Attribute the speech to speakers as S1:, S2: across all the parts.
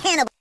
S1: Hannibal.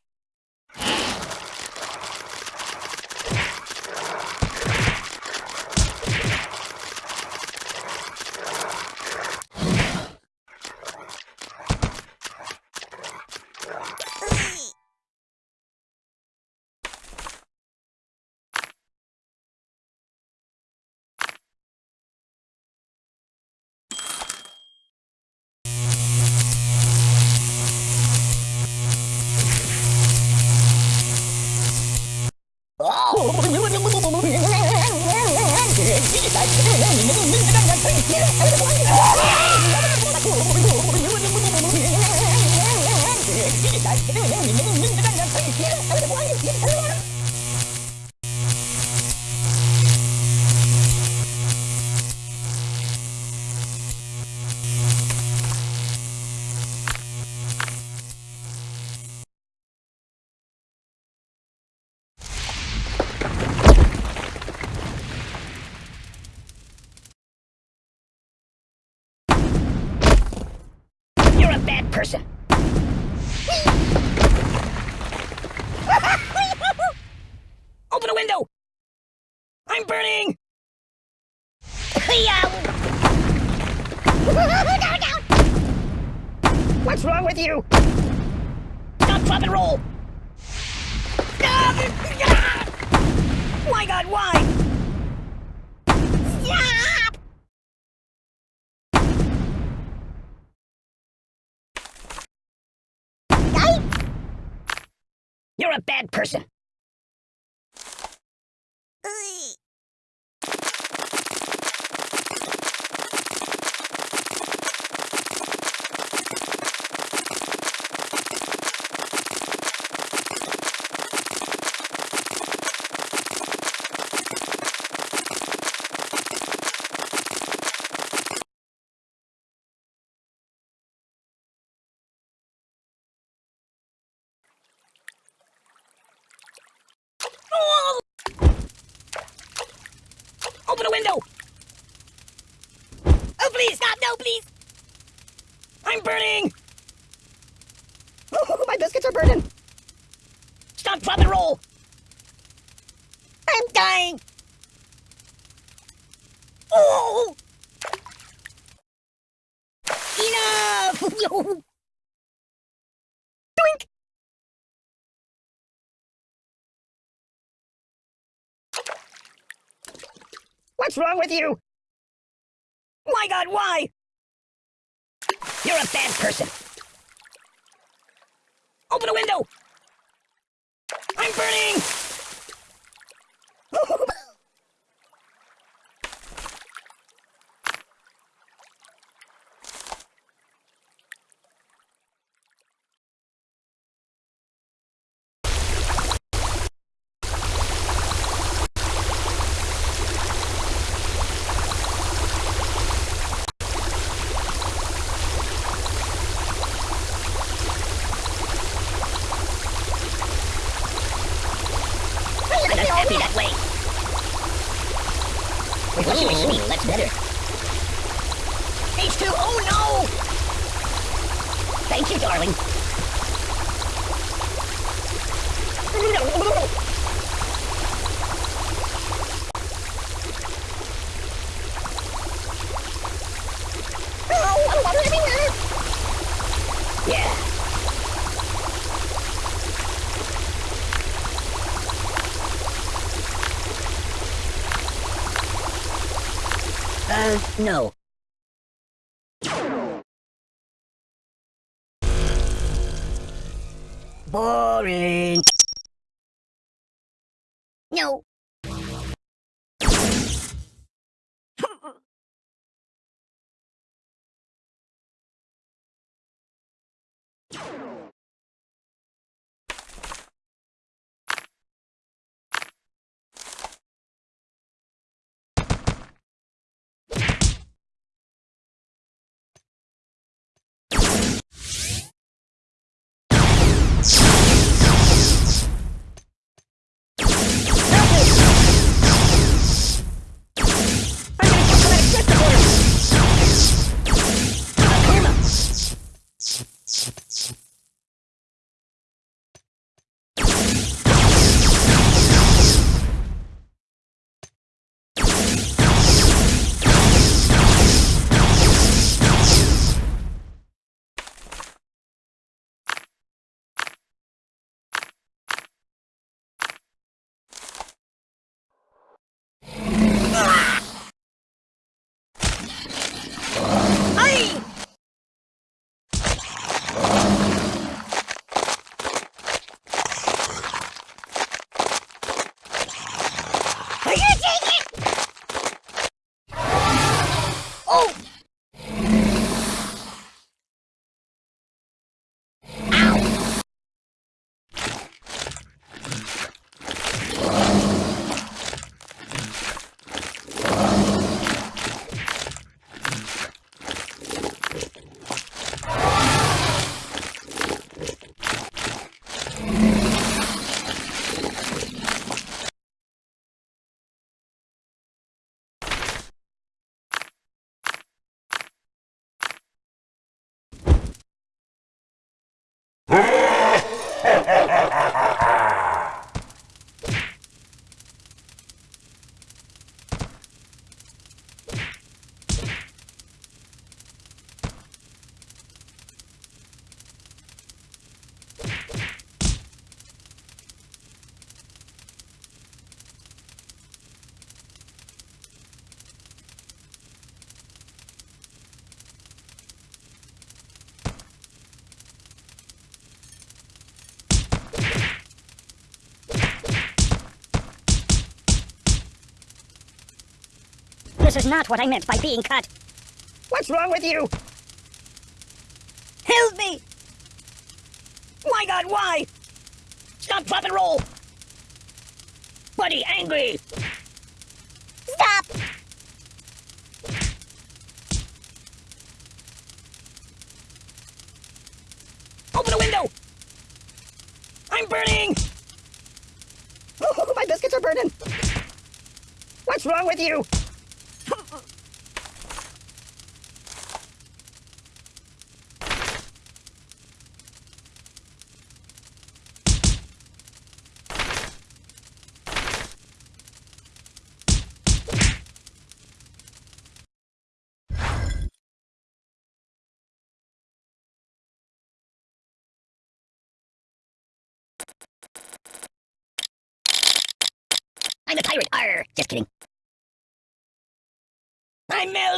S1: bad person. Open a window! I'm burning! What's wrong with you? Stop, drop, and roll! My god, why? Stop! You're a bad person. Oh! Open a window! Oh, please, stop! No, please! I'm burning! My biscuits are burning! Stop, drop, and roll! I'm dying! Oh! Enough! Doink! What's wrong with you? My god, why? You're a bad person. Open a window! I'm burning! I'm not happy that way. What's your machine? That's better. H2, oh no! Thank you, darling. No. Boring. No. Oh! This is not what I meant by being cut. What's wrong with you? Help me! My god, why? Stop, drop, and roll! Buddy, angry! Stop! Open the window! I'm burning! Oh, my biscuits are burning! What's wrong with you? I'm a pirate. Arr, just kidding. I'm Mel.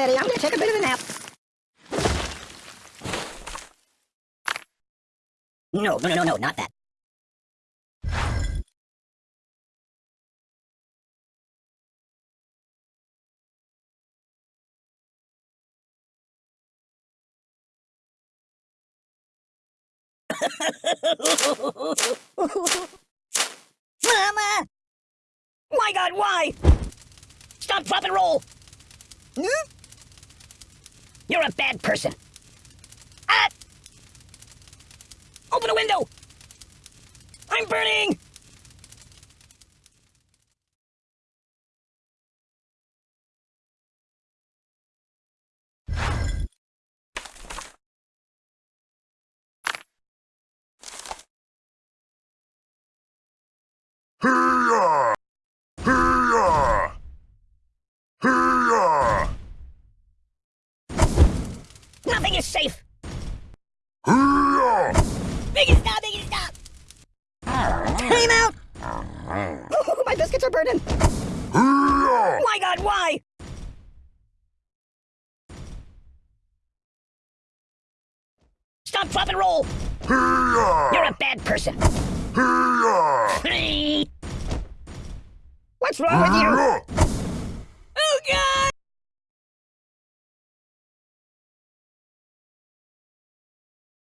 S1: Steady. I'm gonna take a bit of a nap. No, no, no, no, no, not that. Mama! My god, why? Stop, drop, and roll! Hmm? You're a bad person. Ah! Open a window! I'm burning!
S2: Hee-yah!
S1: Safe!
S2: Hee-yah!
S1: Make it stop! Make it stop! Time out! Oh, my biscuits are burning! My god, why? Stop, drop, and roll! You're a bad person. What's wrong with you?